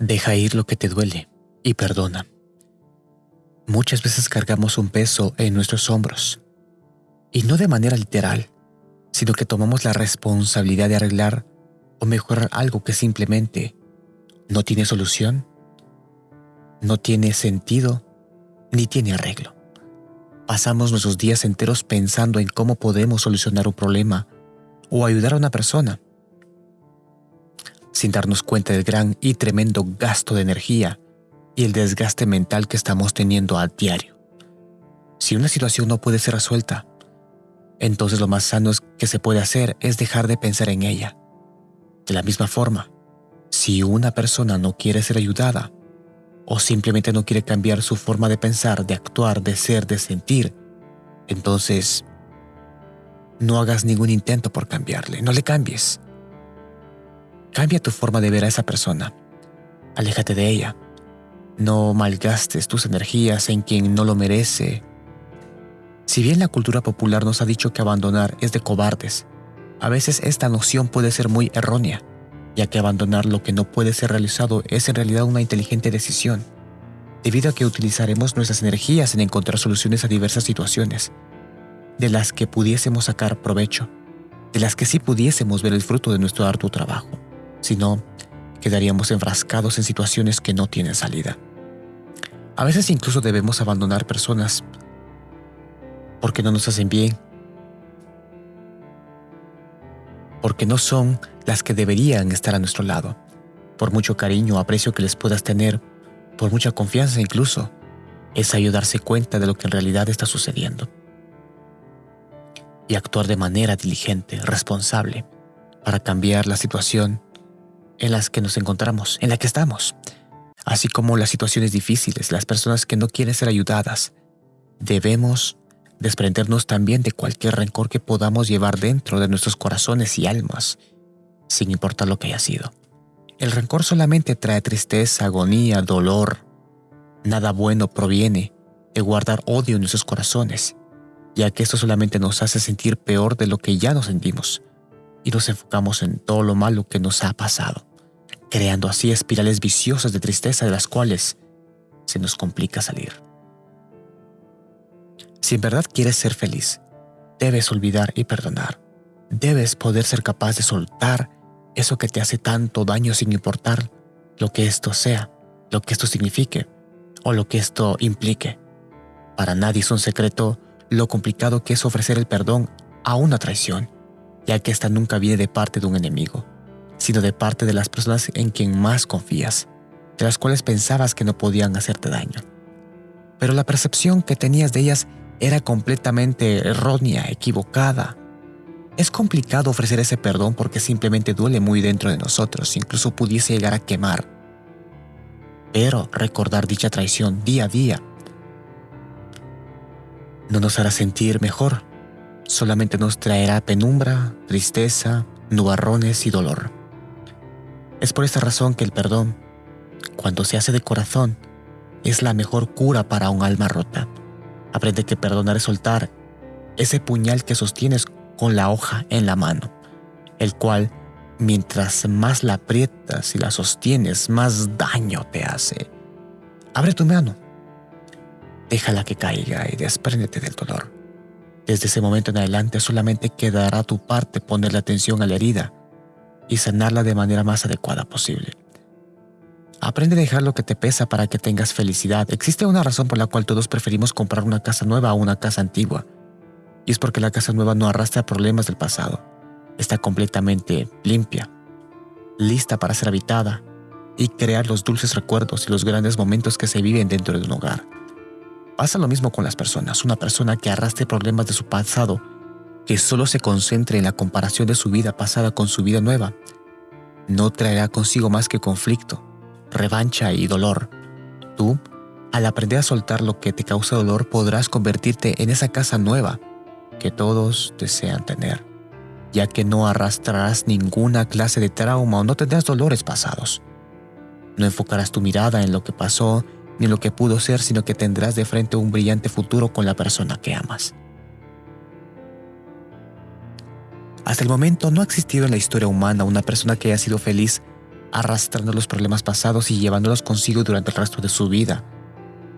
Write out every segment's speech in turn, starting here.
Deja ir lo que te duele y perdona. Muchas veces cargamos un peso en nuestros hombros, y no de manera literal, sino que tomamos la responsabilidad de arreglar o mejorar algo que simplemente no tiene solución, no tiene sentido, ni tiene arreglo. Pasamos nuestros días enteros pensando en cómo podemos solucionar un problema o ayudar a una persona sin darnos cuenta del gran y tremendo gasto de energía y el desgaste mental que estamos teniendo a diario. Si una situación no puede ser resuelta, entonces lo más sano que se puede hacer es dejar de pensar en ella. De la misma forma, si una persona no quiere ser ayudada, o simplemente no quiere cambiar su forma de pensar, de actuar, de ser, de sentir, entonces no hagas ningún intento por cambiarle, no le cambies. Cambia tu forma de ver a esa persona. Aléjate de ella. No malgastes tus energías en quien no lo merece. Si bien la cultura popular nos ha dicho que abandonar es de cobardes, a veces esta noción puede ser muy errónea, ya que abandonar lo que no puede ser realizado es en realidad una inteligente decisión, debido a que utilizaremos nuestras energías en encontrar soluciones a diversas situaciones, de las que pudiésemos sacar provecho, de las que sí pudiésemos ver el fruto de nuestro arduo trabajo si no, quedaríamos enfrascados en situaciones que no tienen salida. A veces incluso debemos abandonar personas porque no nos hacen bien, porque no son las que deberían estar a nuestro lado, por mucho cariño o aprecio que les puedas tener, por mucha confianza incluso, es ayudarse cuenta de lo que en realidad está sucediendo y actuar de manera diligente, responsable, para cambiar la situación en las que nos encontramos, en la que estamos, así como las situaciones difíciles, las personas que no quieren ser ayudadas. Debemos desprendernos también de cualquier rencor que podamos llevar dentro de nuestros corazones y almas, sin importar lo que haya sido. El rencor solamente trae tristeza, agonía, dolor. Nada bueno proviene de guardar odio en nuestros corazones, ya que esto solamente nos hace sentir peor de lo que ya nos sentimos y nos enfocamos en todo lo malo que nos ha pasado creando así espirales viciosas de tristeza de las cuales se nos complica salir. Si en verdad quieres ser feliz, debes olvidar y perdonar. Debes poder ser capaz de soltar eso que te hace tanto daño sin importar lo que esto sea, lo que esto signifique o lo que esto implique. Para nadie es un secreto lo complicado que es ofrecer el perdón a una traición, ya que esta nunca viene de parte de un enemigo, sino de parte de las personas en quien más confías, de las cuales pensabas que no podían hacerte daño. Pero la percepción que tenías de ellas era completamente errónea, equivocada. Es complicado ofrecer ese perdón porque simplemente duele muy dentro de nosotros, incluso pudiese llegar a quemar. Pero recordar dicha traición día a día no nos hará sentir mejor, solamente nos traerá penumbra, tristeza, nubarrones y dolor. Es por esta razón que el perdón, cuando se hace de corazón, es la mejor cura para un alma rota. Aprende que perdonar es soltar ese puñal que sostienes con la hoja en la mano, el cual, mientras más la aprietas y la sostienes, más daño te hace. Abre tu mano, déjala que caiga y despréndete del dolor. Desde ese momento en adelante solamente quedará tu parte ponerle atención a la herida y sanarla de manera más adecuada posible. Aprende a dejar lo que te pesa para que tengas felicidad. Existe una razón por la cual todos preferimos comprar una casa nueva a una casa antigua. Y es porque la casa nueva no arrastra problemas del pasado. Está completamente limpia, lista para ser habitada y crear los dulces recuerdos y los grandes momentos que se viven dentro de un hogar. Pasa lo mismo con las personas. Una persona que arrastre problemas de su pasado que solo se concentre en la comparación de su vida pasada con su vida nueva, no traerá consigo más que conflicto, revancha y dolor. Tú, al aprender a soltar lo que te causa dolor, podrás convertirte en esa casa nueva que todos desean tener, ya que no arrastrarás ninguna clase de trauma o no tendrás dolores pasados. No enfocarás tu mirada en lo que pasó ni en lo que pudo ser, sino que tendrás de frente un brillante futuro con la persona que amas. Hasta el momento no ha existido en la historia humana una persona que haya sido feliz arrastrando los problemas pasados y llevándolos consigo durante el resto de su vida.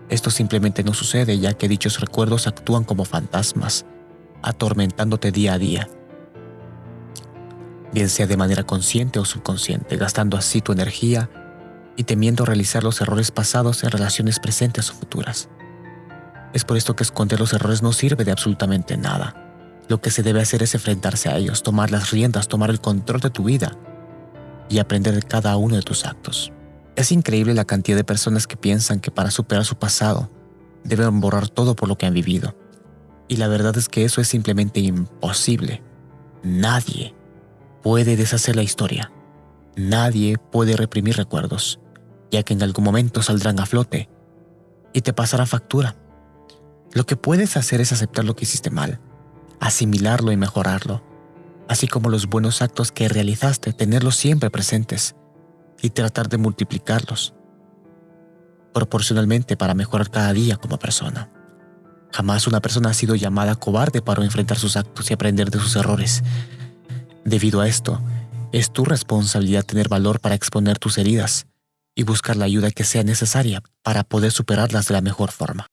Esto simplemente no sucede ya que dichos recuerdos actúan como fantasmas, atormentándote día a día. Bien sea de manera consciente o subconsciente, gastando así tu energía y temiendo realizar los errores pasados en relaciones presentes o futuras. Es por esto que esconder los errores no sirve de absolutamente nada. Lo que se debe hacer es enfrentarse a ellos, tomar las riendas, tomar el control de tu vida y aprender de cada uno de tus actos. Es increíble la cantidad de personas que piensan que para superar su pasado deben borrar todo por lo que han vivido. Y la verdad es que eso es simplemente imposible. Nadie puede deshacer la historia. Nadie puede reprimir recuerdos, ya que en algún momento saldrán a flote y te pasará factura. Lo que puedes hacer es aceptar lo que hiciste mal, asimilarlo y mejorarlo, así como los buenos actos que realizaste, tenerlos siempre presentes y tratar de multiplicarlos proporcionalmente para mejorar cada día como persona. Jamás una persona ha sido llamada cobarde para enfrentar sus actos y aprender de sus errores. Debido a esto, es tu responsabilidad tener valor para exponer tus heridas y buscar la ayuda que sea necesaria para poder superarlas de la mejor forma.